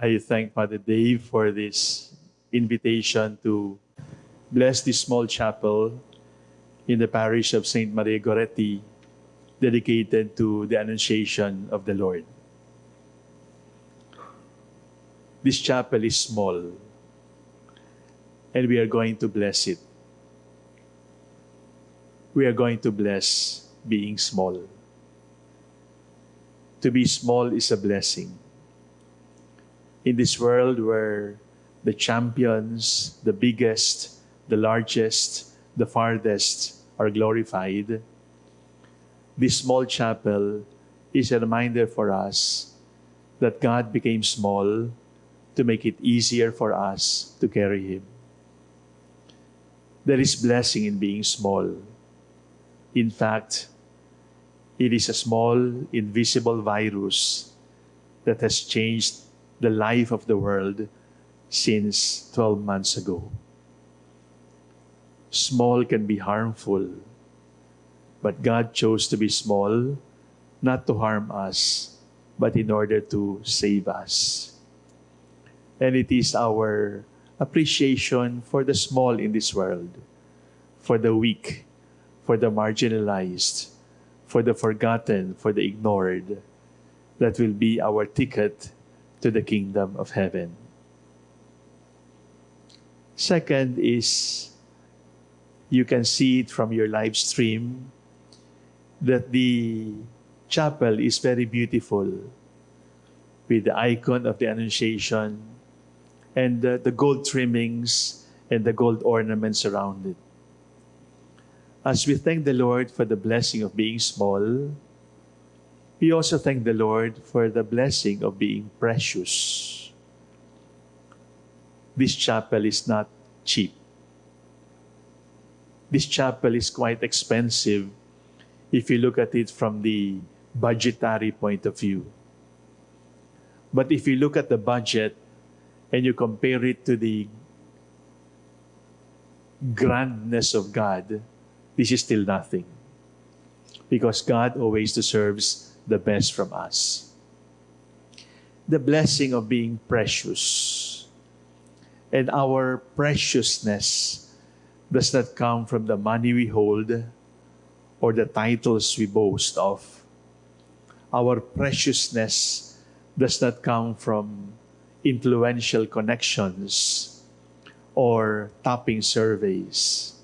I thank Father Dave for this invitation to bless this small chapel in the parish of St. Maria Goretti, dedicated to the Annunciation of the Lord. This chapel is small, and we are going to bless it. We are going to bless being small. To be small is a blessing in this world where the champions, the biggest, the largest, the farthest are glorified, this small chapel is a reminder for us that God became small to make it easier for us to carry Him. There is blessing in being small. In fact, it is a small, invisible virus that has changed the life of the world since 12 months ago. Small can be harmful, but God chose to be small not to harm us, but in order to save us. And it is our appreciation for the small in this world, for the weak, for the marginalized, for the forgotten, for the ignored, that will be our ticket to the kingdom of heaven. Second is you can see it from your live stream that the chapel is very beautiful with the icon of the Annunciation and the, the gold trimmings and the gold ornaments around it. As we thank the Lord for the blessing of being small, we also thank the Lord for the blessing of being precious. This chapel is not cheap. This chapel is quite expensive if you look at it from the budgetary point of view. But if you look at the budget and you compare it to the grandness of God, this is still nothing. Because God always deserves the best from us. The blessing of being precious. And our preciousness does not come from the money we hold or the titles we boast of. Our preciousness does not come from influential connections or topping surveys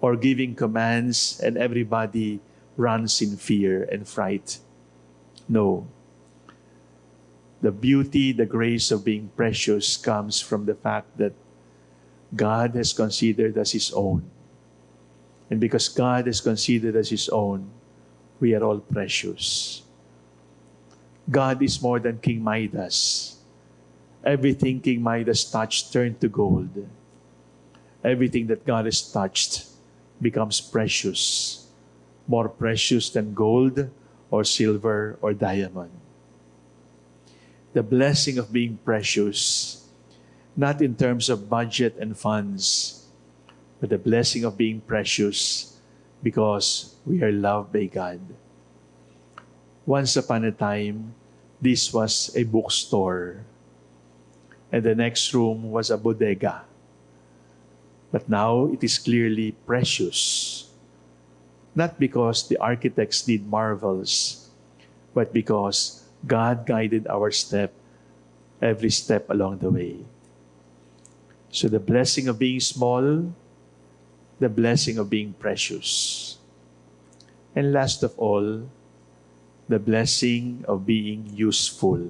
or giving commands and everybody runs in fear and fright. No. The beauty, the grace of being precious comes from the fact that God has considered us His own. And because God has considered us His own, we are all precious. God is more than King Midas. Everything King Midas touched turned to gold. Everything that God has touched becomes precious, more precious than gold, or silver or diamond. The blessing of being precious, not in terms of budget and funds, but the blessing of being precious because we are loved by God. Once upon a time, this was a bookstore, and the next room was a bodega. But now it is clearly precious not because the architects did marvels, but because God guided our step, every step along the way. So the blessing of being small, the blessing of being precious. And last of all, the blessing of being useful.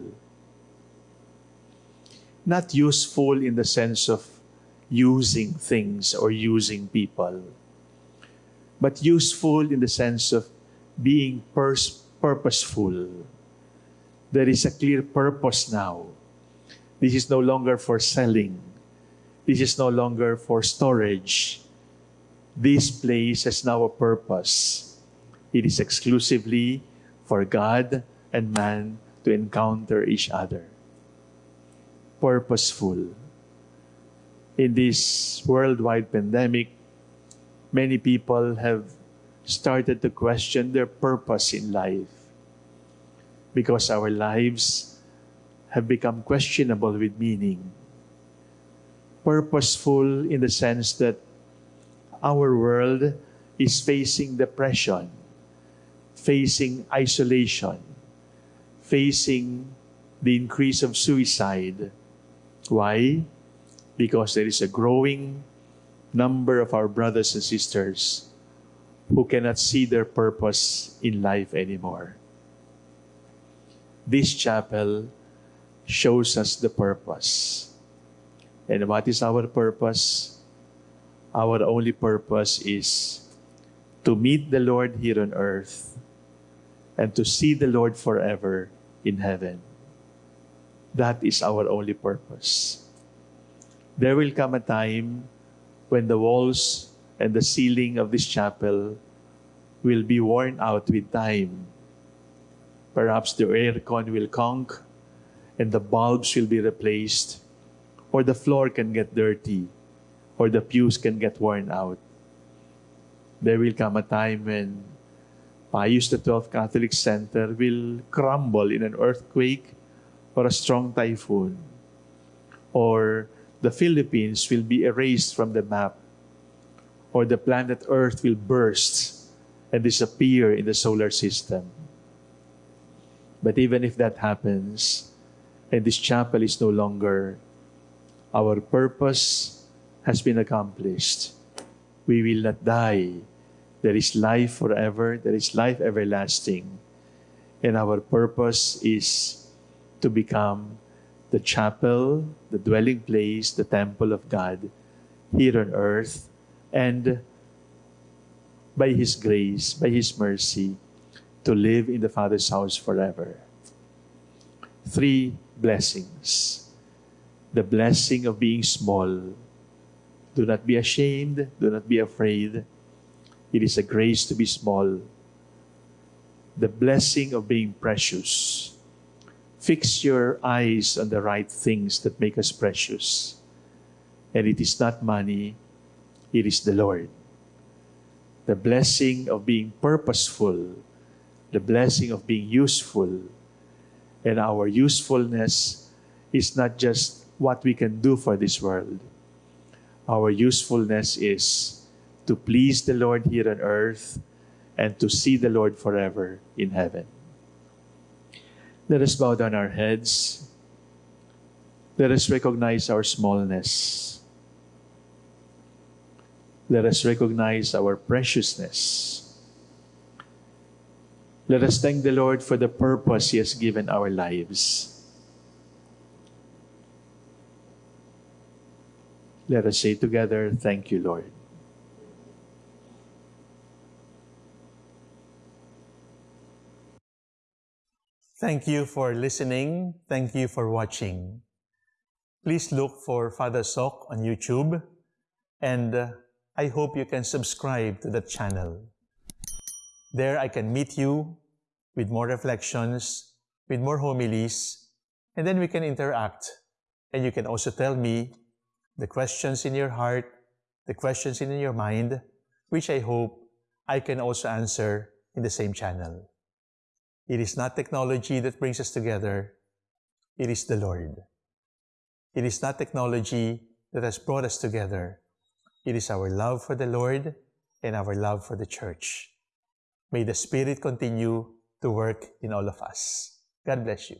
Not useful in the sense of using things or using people but useful in the sense of being pers- purposeful. There is a clear purpose now. This is no longer for selling. This is no longer for storage. This place has now a purpose. It is exclusively for God and man to encounter each other. Purposeful. In this worldwide pandemic, many people have started to question their purpose in life because our lives have become questionable with meaning. Purposeful in the sense that our world is facing depression, facing isolation, facing the increase of suicide. Why? Because there is a growing number of our brothers and sisters who cannot see their purpose in life anymore. This chapel shows us the purpose. And what is our purpose? Our only purpose is to meet the Lord here on earth and to see the Lord forever in heaven. That is our only purpose. There will come a time when the walls and the ceiling of this chapel will be worn out with time. Perhaps the aircon will conk and the bulbs will be replaced, or the floor can get dirty, or the pews can get worn out. There will come a time when Pius XII Catholic Center will crumble in an earthquake or a strong typhoon, or the Philippines will be erased from the map, or the planet Earth will burst and disappear in the solar system. But even if that happens, and this chapel is no longer, our purpose has been accomplished. We will not die. There is life forever, there is life everlasting. And our purpose is to become the chapel, the dwelling place, the temple of God here on earth, and by His grace, by His mercy, to live in the Father's house forever. Three blessings. The blessing of being small. Do not be ashamed, do not be afraid. It is a grace to be small. The blessing of being precious Fix your eyes on the right things that make us precious. And it is not money, it is the Lord. The blessing of being purposeful, the blessing of being useful. And our usefulness is not just what we can do for this world. Our usefulness is to please the Lord here on earth and to see the Lord forever in heaven. Let us bow down our heads. Let us recognize our smallness. Let us recognize our preciousness. Let us thank the Lord for the purpose He has given our lives. Let us say together, Thank you, Lord. Thank you for listening. Thank you for watching. Please look for Father Soc on YouTube and uh, I hope you can subscribe to the channel. There I can meet you with more reflections, with more homilies, and then we can interact. And you can also tell me the questions in your heart, the questions in your mind, which I hope I can also answer in the same channel. It is not technology that brings us together. It is the Lord. It is not technology that has brought us together. It is our love for the Lord and our love for the church. May the Spirit continue to work in all of us. God bless you.